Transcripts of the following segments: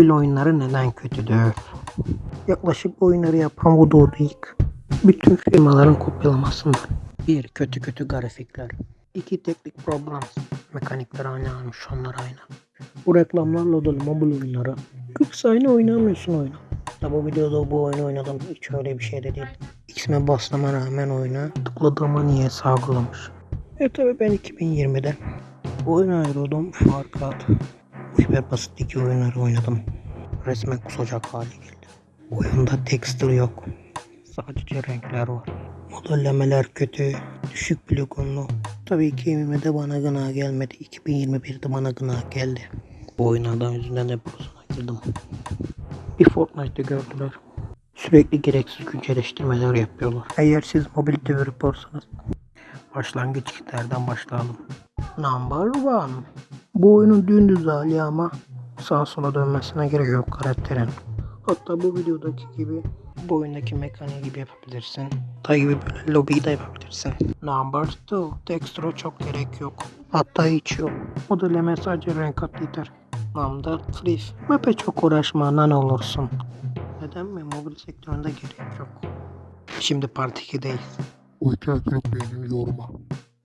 Mobil oyunları neden kötüdür? Yaklaşık bu oyunları yapan Voodoo ilk. Bütün firmaların kopyalamasıdır. 1. Kötü kötü grafikler. 2. Teknik problem. Mekanikler aynı almış onlar aynı. Bu reklamlarla dolu mobil oyunları. 40 saniye oynamıyorsun oyunu. Da bu videoda bu oyunu oynadım. Hiç öyle bir şey de değil. X'me basmama rağmen oyunu tıkladığıma niye sağlamış. E tabi ben 2020'de oyun ayrıldım fakat bu hiper basit iki oyunları oynadım. Resmen kusacak hale geldi. Oyunda texture yok. Sadece renkler var. Modellemeler kötü. Düşük poligonlu. Tabii 2020'de bana gına gelmedi. 2021'de bana gına geldi. Bu oyunlardan yüzünden de prosuna girdim. Bir Fortnite'de gördüler. Sürekli gereksiz güncelleştirmeler yapıyorlar. Eğer siz mobil developersanız başlangıç kitlerden başlayalım. Number one. Bu oyunun dümdüz hali ama sağa sola dönmesine gerek yok karakterin. Hatta bu videodaki gibi bu oyundaki mekaniği gibi yapabilirsin. Ta gibi böyle lobiyi de yapabilirsin. Number two. Texture'a çok gerek yok. Hatta hiç yok. Modelleme sadece renk at yeter. Number three. Map'e çok uğraşma ne olursun. Neden mi? Mobil sektöründe gerek yok. Şimdi Part 2'deyiz. O hikaye çok beynini yorma.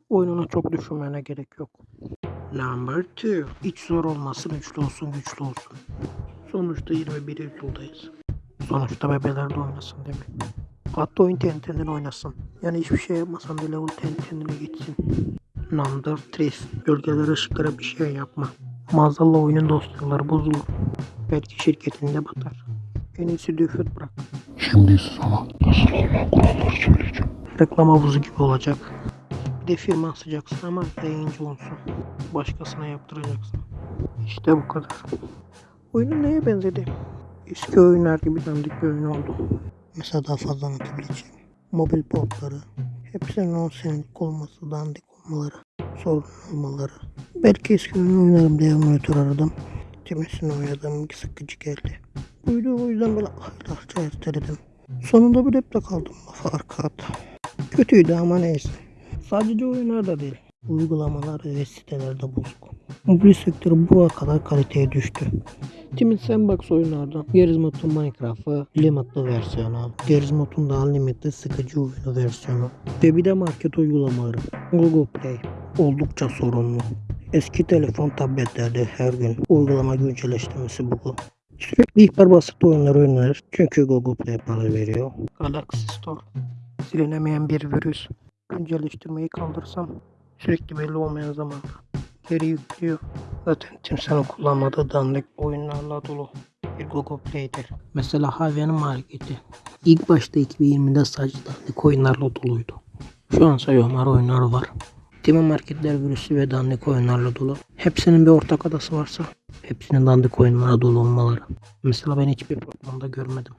Oyununu çok düşünmene gerek yok. Number 2. Hiç zor olmasın, güçlü olsun, güçlü olsun. Sonuçta 21 yüzyıldayız. Sonuçta bebeler de oynasın değil mi? Hatta oyun kendi oynasın. Yani hiçbir şey yapmasan da level kendi kendine geçsin. Number 3. Gölgeler ışıklara bir şey yapma. Maazallah oyunun dosyaları bozulur. Belki şirketinde batar. En iyisi düfür bırak. Şimdi sana nasıl olma kuralları söyleyeceğim. Reklam havuzu gibi olacak. De firma asacaksın ama yayıncı olsun. Başkasına yaptıracaksın. İşte bu kadar. Oyunun neye benzedi? Eski oyunlar gibi dandik bir oyun oldu. Mesela daha fazla anlatabileceğim. Mobil portları, hepsinin 10 senelik olması, dandik olmaları, sorun olmaları. Belki eski oyun oynarım diye emülatör aradım. Kimisini oynadım, sıkıcı geldi. Buydu o yüzden böyle aylarca erteledim. Sonunda bir hep kaldım laf arka. Kötüydü ama neyse. Sadece oyunlarda değil. Uygulamalar ve sitelerde bozuk. Mobil sektörü buraya kadar kaliteye düştü. Timid Sandbox oyunlardan Gerizmod'un Minecraft'ı limitli versiyonu, Gerizmod'un da Unlimited sıkıcı oyunu versiyonu ve bir de market uygulamaları Google Play oldukça sorunlu. Eski telefon tabletlerde her gün uygulama güncelleştirmesi bu. Sürekli ihbar basit oyunları oynanır çünkü Google Play para veriyor. Galaxy Store silinemeyen bir virüs. Güncelleştirmeyi kaldırsam sürekli belli olmayan zamanda geri yüklüyor. Zaten kimsenin kullanmadığı dandik oyunlarla dolu bir Google Play'dir. Mesela hayvanın marketi. İlk başta 2020'de sadece dandik oyunlarla doluydu. Şu an sayıyorum oyunları var. Tema marketler virüsü ve dandik oyunlarla dolu. Hepsinin bir ortak adası varsa hepsinin dandik oyunlara dolu olmaları. Mesela ben hiçbir programda görmedim.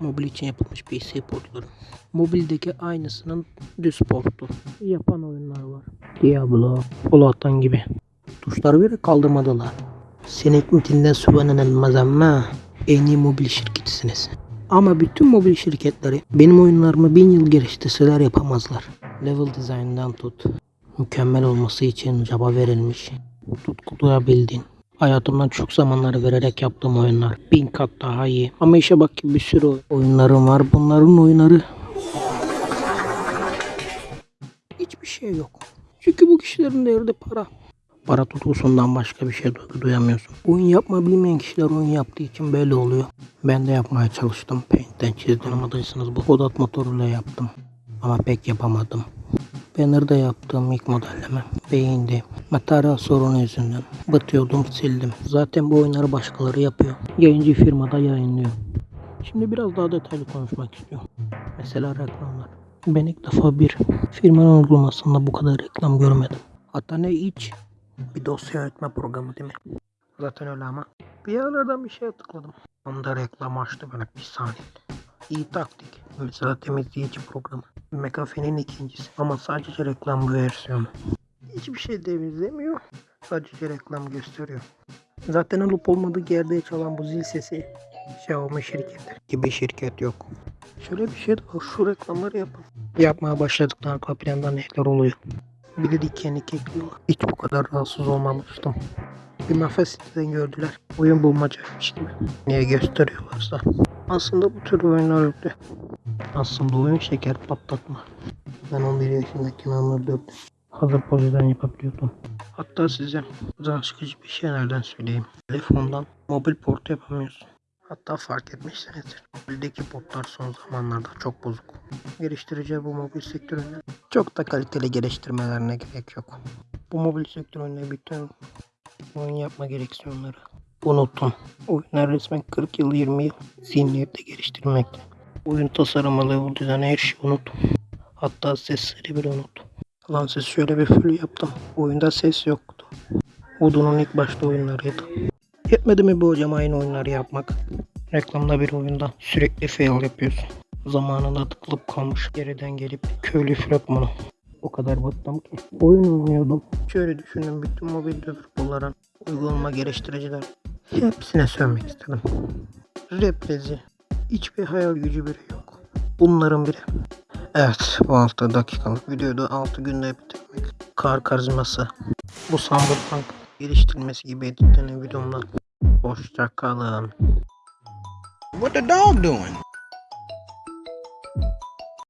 Mobil için yapılmış PC portları. Mobildeki aynısının düz portu. Yapan oyunlar var. Diablo, Fallout'tan gibi. Tuşları bile kaldırmadılar. Sinek mitinden sübhanenelmez ama en iyi mobil şirketisiniz. Ama bütün mobil şirketleri benim oyunlarımı bin yıl geliştirseler yapamazlar. Level design'dan tut. Mükemmel olması için çaba verilmiş. Tutku duyabildiğin. Hayatımdan çok zamanları vererek yaptığım oyunlar. Bin kat daha iyi. Ama işe bak ki bir sürü oyunlarım var. Bunların oyunları hiçbir şey yok. Çünkü bu kişilerin derdi para. Para tutkusundan başka bir şey duyamıyorsun. Oyun yapma bilmeyen kişiler oyun yaptığı için böyle oluyor. Ben de yapmaya çalıştım. Paint'ten çizdim anladıysanız bu Godot motoruyla yaptım. Ama pek yapamadım. Banner'da yaptığım ilk modelleme beyindi. Materyal sorunu yüzünden batıyordum sildim. Zaten bu oyunları başkaları yapıyor. Yayıncı firmada yayınlıyor. Şimdi biraz daha detaylı konuşmak istiyorum. Mesela reklamlar. Ben ilk defa bir firmanın uygulamasında bu kadar reklam görmedim. Hatta ne hiç bir dosya yönetme programı değil mi? Zaten öyle ama. Bir yerlerden bir şey tıkladım. Onda reklam açtı böyle bir saniye. İyi taktik. Mesela temizleyici programı. McAfee'nin ikincisi. Ama sadece reklam versiyonu. Hiçbir şey temizlemiyor. Sadece reklam gösteriyor. Zaten alıp olmadığı yerde çalan bu zil sesi Xiaomi şirketi gibi şirket yok. Şöyle bir şey de var. Şu reklamları yapın. Yapmaya başladıktan arka planda neler oluyor. Bir de dikenlik ekliyorlar. Hiç bu kadar rahatsız olmamıştım. Bir mafya siteden gördüler. Oyun bulmacaymış gibi. Niye gösteriyorlarsa. Aslında bu tür oyunlar öyle. Aslında oyun şeker patlatma. Ben 11 yaşındayken anladım. Hazır poziden yapabiliyordum. Hatta size can sıkıcı bir şeylerden söyleyeyim. Telefondan mobil port yapamıyorsun. Hatta fark etmişsinizdir. Mobildeki portlar son zamanlarda çok bozuk. Geliştirici bu mobil sektöründe çok da kaliteli geliştirmelerine gerek yok. Bu mobil sektöründe bütün oyun yapma gereksiyonları unutun. Oyunlar resmen 40 yıl 20 yıl zihniyette geliştirmekte. Oyun tasarımı, level düzeni her şeyi unut. Hatta sesleri bile unut. Lan siz şöyle bir full yaptım. Oyunda ses yoktu. Voodoo'nun ilk başta oyunlarıydı. Yetmedi mi bu hocam aynı oyunları yapmak? Reklamda bir oyunda sürekli fail yapıyorsun. Zamanında tıkılıp kalmış. Geriden gelip köylü fragmanı. O kadar bıktım ki. Oyun oynuyordum. Şöyle düşündüm bütün mobil developerların, uygulama geliştiriciler. Hepsine sövmek istedim. Reprezi. Hiçbir hayal gücü biri yok. Bunların biri. Evet bu 6 dakikalık videoyu da 6 günde bitirmek. Kar karizması. Bu Cyberpunk geliştirilmesi gibi editlenen videomdan. Hoşça kalın. What the dog doing?